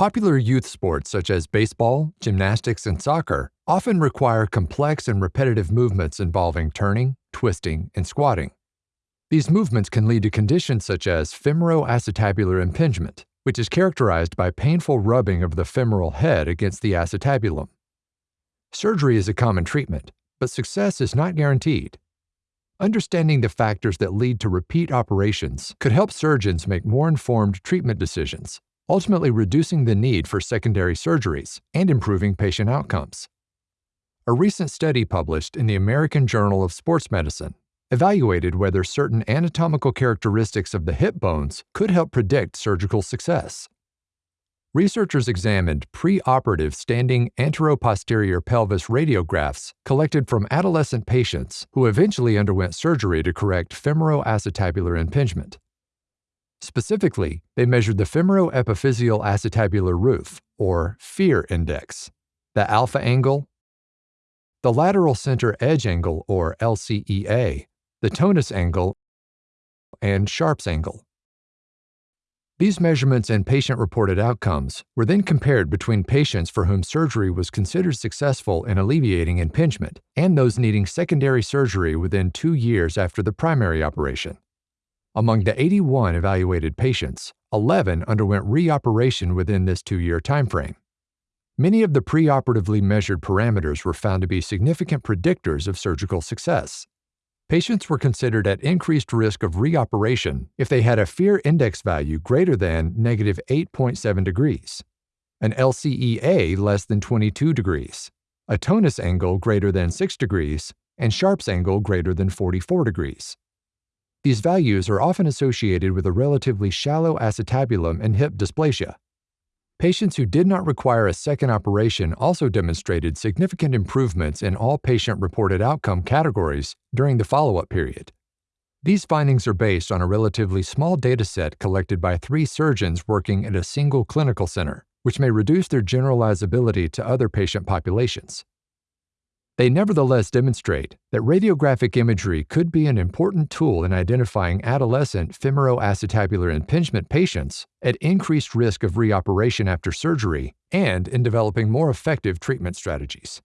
Popular youth sports such as baseball, gymnastics, and soccer often require complex and repetitive movements involving turning, twisting, and squatting. These movements can lead to conditions such as femoroacetabular impingement, which is characterized by painful rubbing of the femoral head against the acetabulum. Surgery is a common treatment, but success is not guaranteed. Understanding the factors that lead to repeat operations could help surgeons make more informed treatment decisions ultimately reducing the need for secondary surgeries and improving patient outcomes. A recent study published in the American Journal of Sports Medicine evaluated whether certain anatomical characteristics of the hip bones could help predict surgical success. Researchers examined preoperative standing anteroposterior pelvis radiographs collected from adolescent patients who eventually underwent surgery to correct femoroacetabular impingement. Specifically, they measured the femoroepiphyseal acetabular roof, or FEAR index, the alpha angle, the lateral center edge angle, or LCEA, the Tönnis angle, and Sharp's angle. These measurements and patient-reported outcomes were then compared between patients for whom surgery was considered successful in alleviating impingement and those needing secondary surgery within two years after the primary operation. Among the 81 evaluated patients, 11 underwent reoperation within this two-year timeframe. Many of the preoperatively measured parameters were found to be significant predictors of surgical success. Patients were considered at increased risk of reoperation if they had a fear index value greater than negative 8.7 degrees, an LCEA less than 22 degrees, a Tönnis angle greater than 6 degrees, and Sharp's angle greater than 44 degrees. These values are often associated with a relatively shallow acetabulum and hip dysplasia. Patients who did not require a second operation also demonstrated significant improvements in all patient-reported outcome categories during the follow-up period. These findings are based on a relatively small dataset collected by three surgeons working at a single clinical center, which may reduce their generalizability to other patient populations. They nevertheless demonstrate that radiographic imagery could be an important tool in identifying adolescent femoroacetabular impingement patients at increased risk of reoperation after surgery and in developing more effective treatment strategies.